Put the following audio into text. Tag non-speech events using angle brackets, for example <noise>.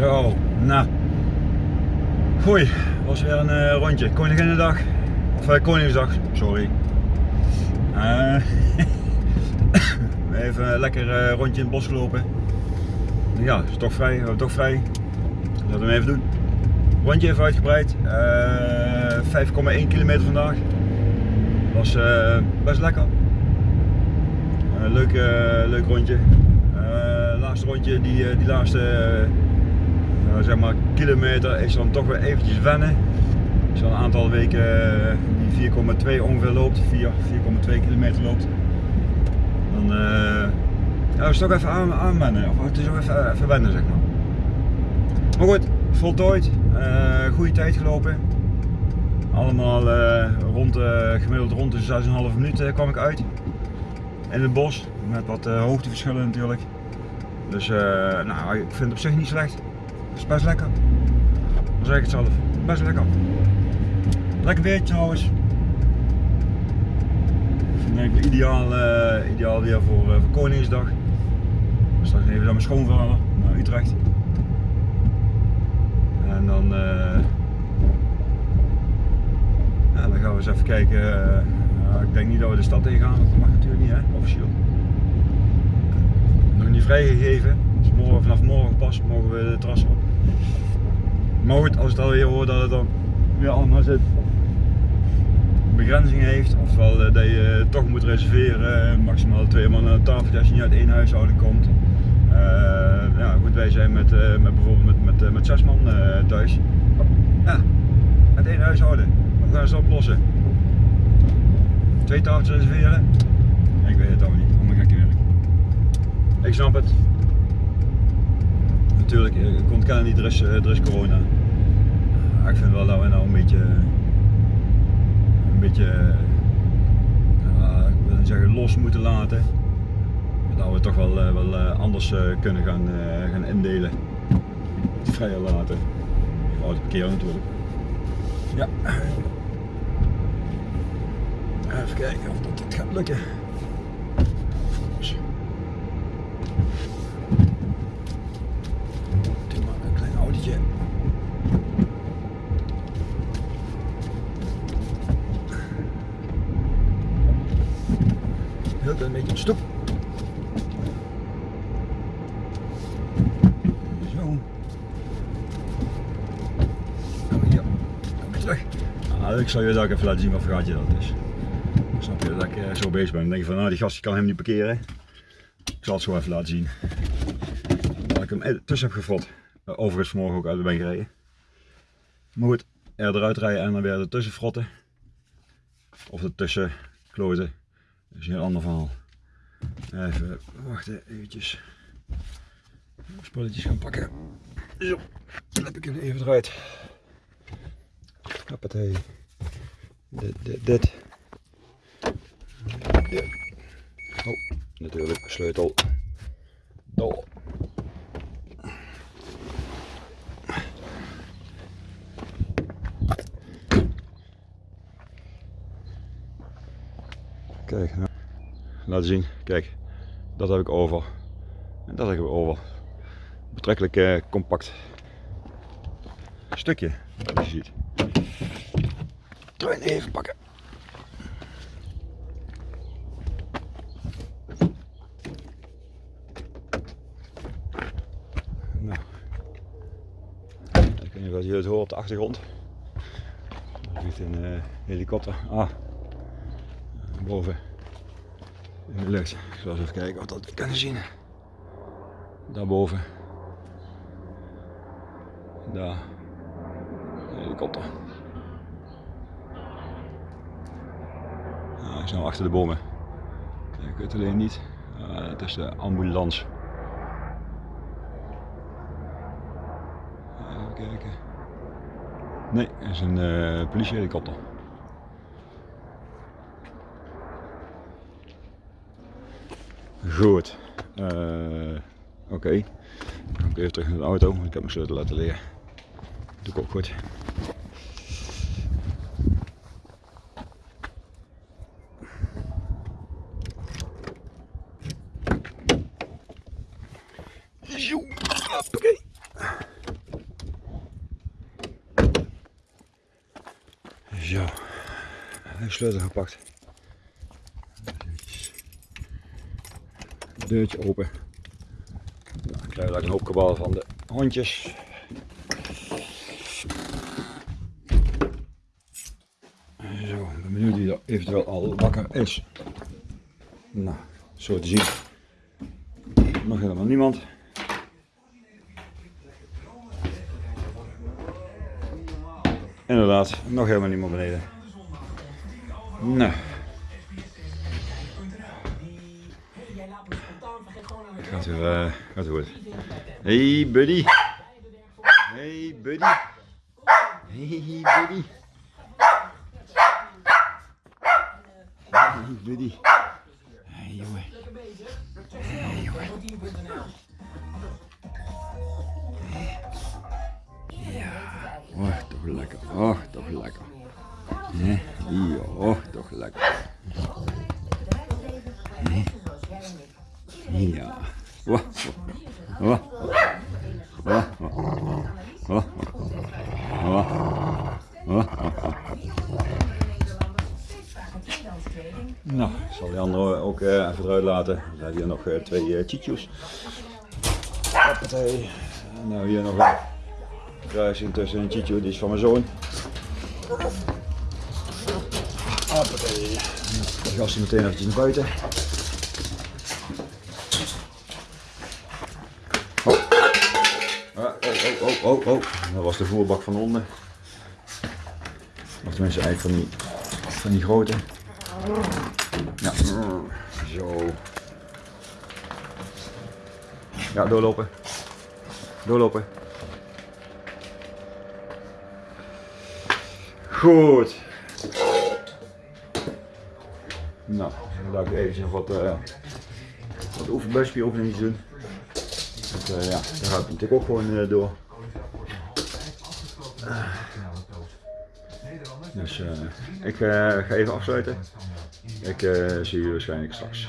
Zo, nou. Goeie, was weer een uh, rondje. Koninginnedag. Of uh, Koningsdag, sorry. Uh, <laughs> even lekker rondje in het bos gelopen. Ja, is toch vrij, we hebben toch vrij. Laten we hem even doen. Rondje even uitgebreid. 5,1 kilometer vandaag. Was best lekker. leuk, leuk rondje. laatste rondje, die, die laatste uh, zeg maar kilometer is dan toch weer eventjes wennen. Als je een aantal weken uh, die 4,2 ongeveer loopt, 4,2 kilometer loopt, dan uh, ja, is het toch even aan, aanwennen. Of het is ook even, wennen zeg maar. Maar goed, voltooid, goede tijd gelopen. Allemaal rond, gemiddeld rond de 6,5 minuten kwam ik uit. In het bos, met wat hoogteverschillen natuurlijk. Dus nou, ik vind het op zich niet slecht is best lekker. Dan zeg ik het zelf. Best lekker. Lekker weer trouwens. Ik ideaal, uh, ideaal weer voor, uh, voor Koningsdag. Straks even naar mijn schoonvader, naar Utrecht. En dan, uh, dan gaan we eens even kijken. Ik denk niet dat we de stad in gaan, dat mag natuurlijk niet, hè, officieel. Nog niet vrijgegeven. Dus morgen, vanaf morgen pas mogen we de terras op. Maar goed, als het alweer hoort dat het dan weer allemaal zit begrenzing heeft, oftewel eh, dat je toch moet reserveren, maximaal twee man aan de tafel als je niet uit één huishouden komt. Uh, ja, goed, wij zijn met, met bijvoorbeeld met, met, zes man thuis. Ja, met één huishouden. Hoe gaan ze oplossen? Twee tafeltjes reserveren? Ik weet het ook niet, gekke werk. Ik snap het, natuurlijk, eh, kon kennen niet, er is, is corona. ik vind wel dat we nou een beetje, een beetje, uh, ik wil zeggen los moeten laten. Dat we toch wel, uh, wel anders kunnen gaan, gaan indelen. Vrijer laten. Auto parkeren natuurlijk. Ja. Even kijken of dat, dat gaat lukken. Een beetje op stoep. Zo. Gaan we hier. Gaan we terug. Nou, ik zal je ook even laten zien wat voor gaatje dat is. Snap je dat ik eh, zo bezig ben. Dan denk je van, nou die gast kan hem niet parkeren. Ik zal het zo even laten zien. Dat ik hem tussen heb gefrot. Eh, overigens vanmorgen ook uit de ben gereden. Maar goed, er eruit rijden en dan weer ertussen frotten. Of ertussen kloten. Dat is een heel ander verhaal. Even wachten, eventjes. Spulletjes gaan pakken. Zo, dan heb ik hem even eruit. Hoppatee. Dit, dit, dit. Ja. Oh, natuurlijk, sleutel. Dol. Laten zien. Kijk, dat heb ik over. En dat heb ik over. Betrekkelijk eh, compact stukje, wat je ziet. Trein even pakken. Nou, ik weet niet of je het hoort op de achtergrond. Er vliegt een uh, helikopter. Ah, boven in de lucht. Ik zal eens even kijken of dat kan zien. Daarboven. Daar. Een helikopter. Nou, ik zijn achter de bomen. Ik weet alleen niet. Uh, het is de ambulance. Even kijken. Nee, het is een uh, politiehelikopter. Goed. Uh, Oké. Okay. Dan even terug naar de auto, ik heb mijn sleutel laten liggen. Doe ik ook goed. Zo, sleutel gepakt. Deurtje open. Nou, ik krijg een hoop van de hondjes. Zo, ik ben benieuwd wie er eventueel al wakker is. Nou, zo te zien. Nog helemaal niemand. Inderdaad, nog helemaal niemand beneden. Nou. Gaat weer, eh, gaat weer goed. Hey buddy. Hey buddy. Hey buddy. Hey buddy. Hey jongen. Hey jongen. Ja, oh, toch lekker. Oh, toch lekker. Ja, ja, toch lekker. Ja. Nou, ik zal die andere ook eh, even eruit laten. Dan zijn hier nog eh, twee uh, chichos. Hoppatee. En nou hier nog een kruising tussen een chicho, die is van mijn zoon. Hoppatee. Dan gast hij meteen eventjes naar buiten. Oh. Ah, oh, oh, oh. Dat was de voerbak van onder. Of tenminste eigenlijk van die, van die grote. Ja, zo. Ja, doorlopen. Doorlopen. Goed. Nou, dan laat ik even wat, uh, wat oefenbuispieroefeningen doen. Want, uh, ja, daar gaat het natuurlijk ook gewoon uh, door. Dus ik ga even afsluiten. Ik zie jullie waarschijnlijk straks.